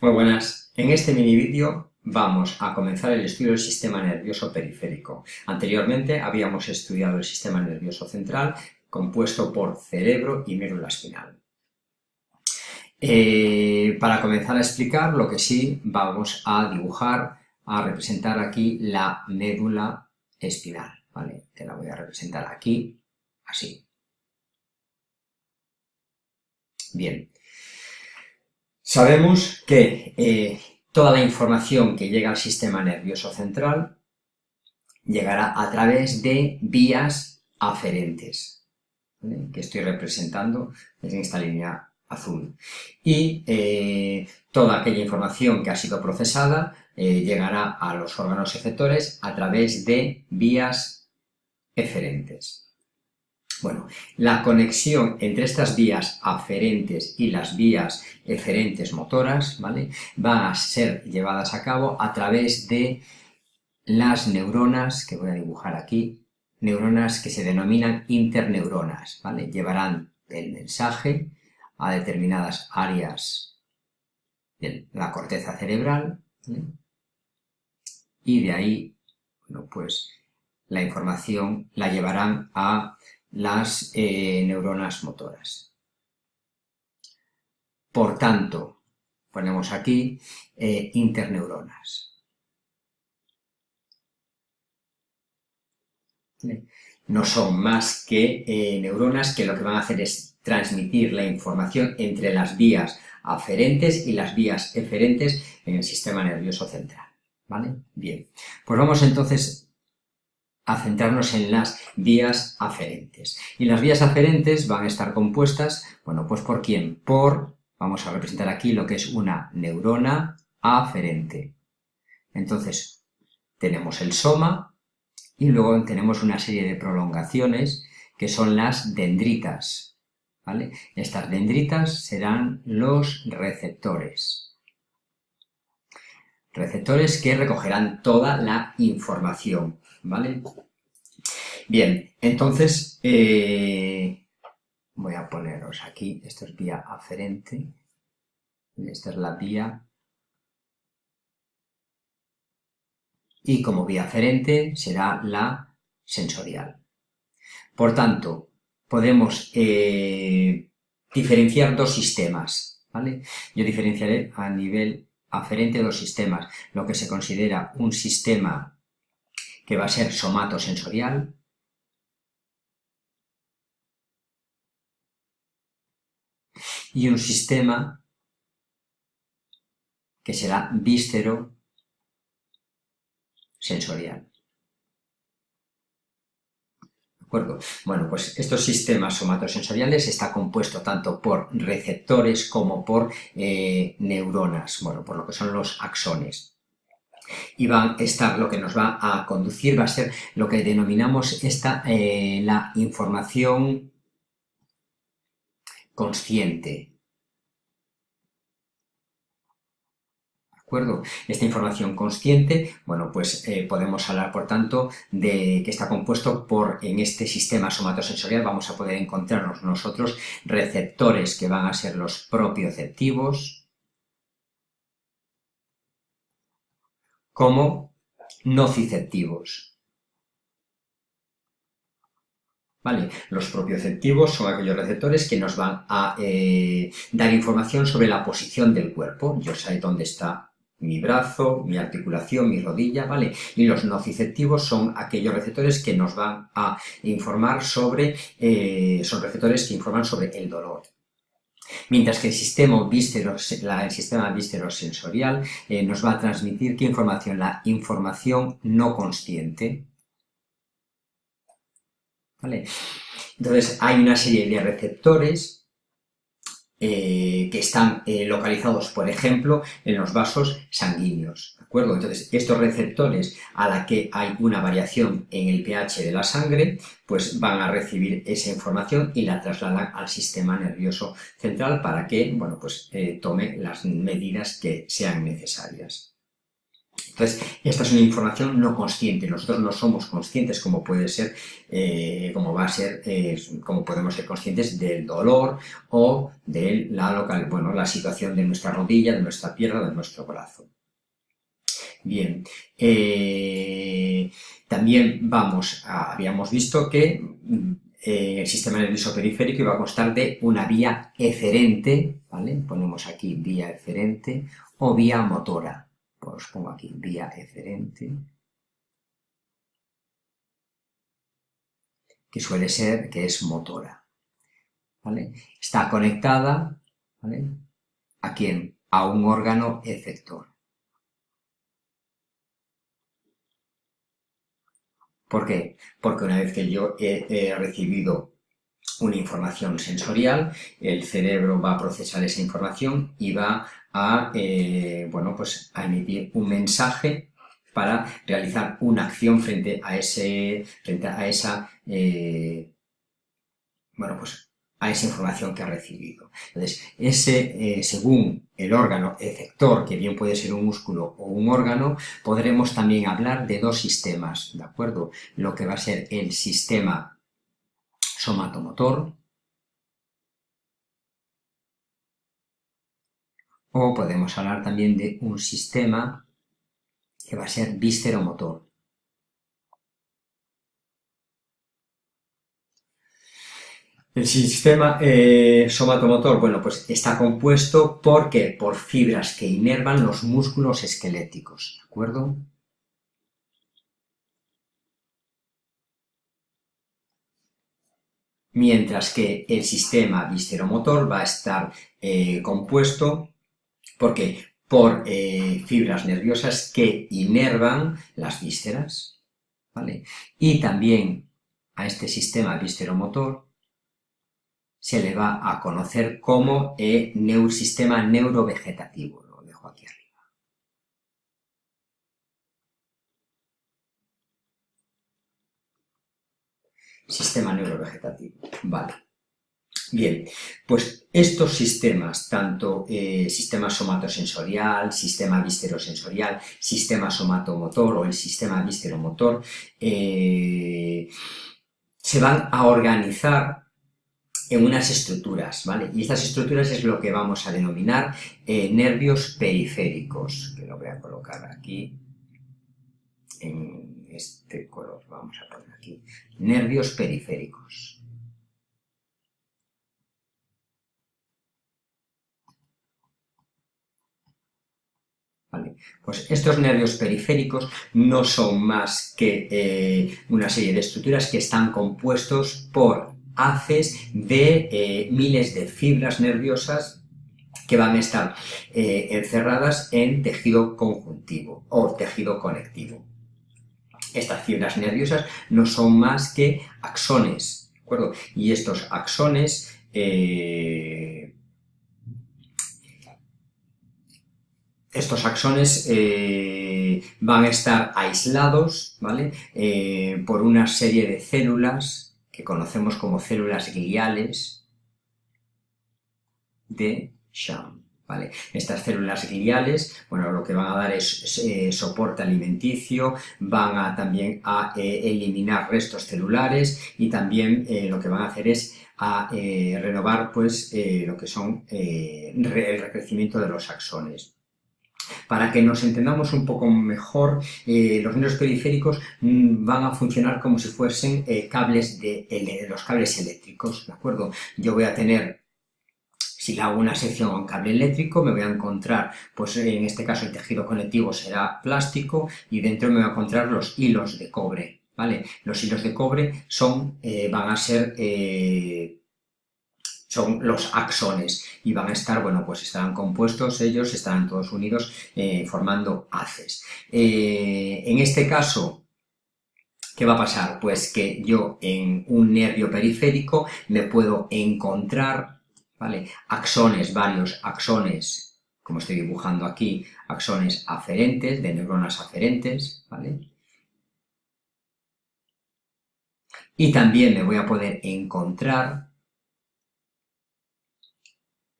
Muy buenas. En este mini vídeo vamos a comenzar el estudio del sistema nervioso periférico. Anteriormente habíamos estudiado el sistema nervioso central compuesto por cerebro y médula espinal. Eh, para comenzar a explicar, lo que sí vamos a dibujar, a representar aquí la médula espinal. ¿vale? La voy a representar aquí, así. Bien. Sabemos que eh, toda la información que llega al sistema nervioso central llegará a través de vías aferentes, que estoy representando en esta línea azul. Y eh, toda aquella información que ha sido procesada eh, llegará a los órganos efectores a través de vías eferentes. Bueno, la conexión entre estas vías aferentes y las vías eferentes motoras, ¿vale? Van a ser llevadas a cabo a través de las neuronas, que voy a dibujar aquí, neuronas que se denominan interneuronas, ¿vale? Llevarán el mensaje a determinadas áreas de la corteza cerebral, y de ahí, bueno, pues la información la llevarán a las eh, neuronas motoras. Por tanto, ponemos aquí eh, interneuronas. No son más que eh, neuronas que lo que van a hacer es transmitir la información entre las vías aferentes y las vías eferentes en el sistema nervioso central. ¿Vale? Bien, pues vamos entonces a centrarnos en las vías aferentes. Y las vías aferentes van a estar compuestas, bueno, pues ¿por quién? Por, vamos a representar aquí lo que es una neurona aferente. Entonces, tenemos el soma y luego tenemos una serie de prolongaciones que son las dendritas. ¿vale? Estas dendritas serán los receptores. Receptores que recogerán toda la información. ¿vale? Bien, entonces eh, voy a poneros aquí, esto es vía aferente, y esta es la vía, y como vía aferente será la sensorial. Por tanto, podemos eh, diferenciar dos sistemas, ¿vale? Yo diferenciaré a nivel aferente dos sistemas, lo que se considera un sistema que va a ser somatosensorial, y un sistema que será vístero sensorial. ¿De Bueno, pues estos sistemas somatosensoriales está compuesto tanto por receptores como por eh, neuronas, bueno, por lo que son los axones y va a estar, lo que nos va a conducir va a ser lo que denominamos esta, eh, la información consciente. ¿De acuerdo? Esta información consciente, bueno, pues eh, podemos hablar, por tanto, de que está compuesto por, en este sistema somatosensorial, vamos a poder encontrarnos nosotros receptores que van a ser los propioceptivos, como nociceptivos. ¿Vale? Los propioceptivos son aquellos receptores que nos van a eh, dar información sobre la posición del cuerpo. Yo sé dónde está mi brazo, mi articulación, mi rodilla, ¿vale? Y los nociceptivos son aquellos receptores que nos van a informar sobre, eh, son receptores que informan sobre el dolor, Mientras que el sistema, el sistema eh, nos va a transmitir ¿qué información? La información no consciente. ¿Vale? Entonces hay una serie de receptores eh, que están eh, localizados, por ejemplo, en los vasos sanguíneos. acuerdo? Entonces, estos receptores a la que hay una variación en el pH de la sangre, pues van a recibir esa información y la trasladan al sistema nervioso central para que, bueno, pues eh, tome las medidas que sean necesarias. Entonces, esta es una información no consciente, nosotros no somos conscientes como puede ser, eh, como va a ser, eh, como podemos ser conscientes del dolor o de la local, bueno, la situación de nuestra rodilla, de nuestra pierna, de nuestro brazo. Bien, eh, también vamos, habíamos visto que mm, el sistema nervioso periférico iba a constar de una vía eferente, ¿vale? Ponemos aquí vía eferente o vía motora os pongo aquí vía eferente, que suele ser, que es motora. ¿vale? Está conectada ¿vale? a quién? A un órgano efector. ¿Por qué? Porque una vez que yo he, recibido una información sensorial, el cerebro va a procesar esa información y va a, eh, bueno, pues a emitir un mensaje para realizar una acción frente a, ese, frente a esa, eh, bueno, pues a esa información que ha recibido. Entonces, ese, eh, según el órgano efector, que bien puede ser un músculo o un órgano, podremos también hablar de dos sistemas, ¿de acuerdo? Lo que va a ser el sistema somatomotor, O podemos hablar también de un sistema que va a ser vísceromotor. El sistema eh, somatomotor, bueno, pues está compuesto por Por fibras que inervan los músculos esqueléticos, ¿de acuerdo? Mientras que el sistema visceromotor va a estar eh, compuesto porque por eh, fibras nerviosas que inervan las vísceras, ¿vale? Y también a este sistema vísceromotor se le va a conocer como eh, sistema neurovegetativo, lo dejo aquí arriba. Sistema neurovegetativo, vale. Bien, pues estos sistemas, tanto eh, sistema somatosensorial, sistema viscerosensorial, sistema somatomotor o el sistema visceromotor, eh, se van a organizar en unas estructuras, ¿vale? Y estas estructuras es lo que vamos a denominar eh, nervios periféricos, que lo voy a colocar aquí en este color, vamos a poner aquí, nervios periféricos. Pues estos nervios periféricos no son más que eh, una serie de estructuras que están compuestos por haces de eh, miles de fibras nerviosas que van a estar eh, encerradas en tejido conjuntivo o tejido conectivo. Estas fibras nerviosas no son más que axones, ¿de acuerdo? Y estos axones estos axones eh, van a estar aislados ¿vale? Eh, por una serie de células que conocemos como células gliales de Schwann. Estas células gliales, bueno, lo que van a dar es eh, soporte alimenticio, van a también a eliminar restos celulares y también lo que van a hacer es a renovar pues lo que son el recrecimiento de los axones. Para que nos entendamos un poco mejor, eh, los nervios periféricos mm, van a funcionar como si fuesen eh, cables de, los cables eléctricos, ¿de acuerdo? Yo voy a tener si le hago una sección un cable eléctrico, me voy a encontrar, pues en este caso el tejido conectivo será plástico y dentro me voy a encontrar los hilos de cobre, ¿vale? Los hilos de cobre son, eh, van a ser son los axones y van a estar, bueno, pues estarán compuestos ellos, estarán todos unidos eh, formando haces. Eh, en este caso, ¿qué va a pasar? Pues que yo en un nervio periférico me puedo encontrar, ¿vale? Axones, varios axones, como estoy dibujando aquí, axones aferentes, de neuronas aferentes, ¿vale? Y también me voy a poder encontrar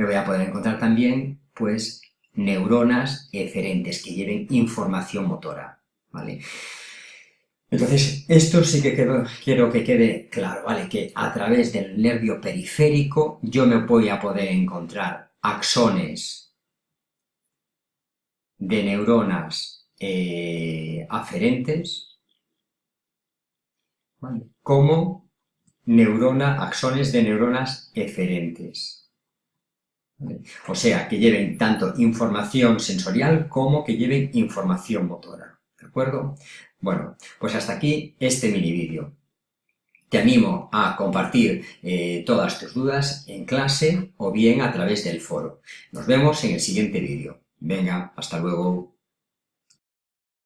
me voy a poder encontrar también, pues, neuronas eferentes que lleven información motora, ¿vale? Entonces, esto sí que quiero que quede claro, ¿vale? Que a través del nervio periférico yo me voy a poder encontrar axones de neuronas eh, aferentes, como neurona, axones de neuronas eferentes. O sea, que lleven tanto información sensorial como que lleven información motora. Bueno, pues hasta aquí este mini vídeo. Te animo a compartir eh, todas tus dudas en clase o bien a través del foro. Nos vemos en el siguiente vídeo. Venga, hasta luego.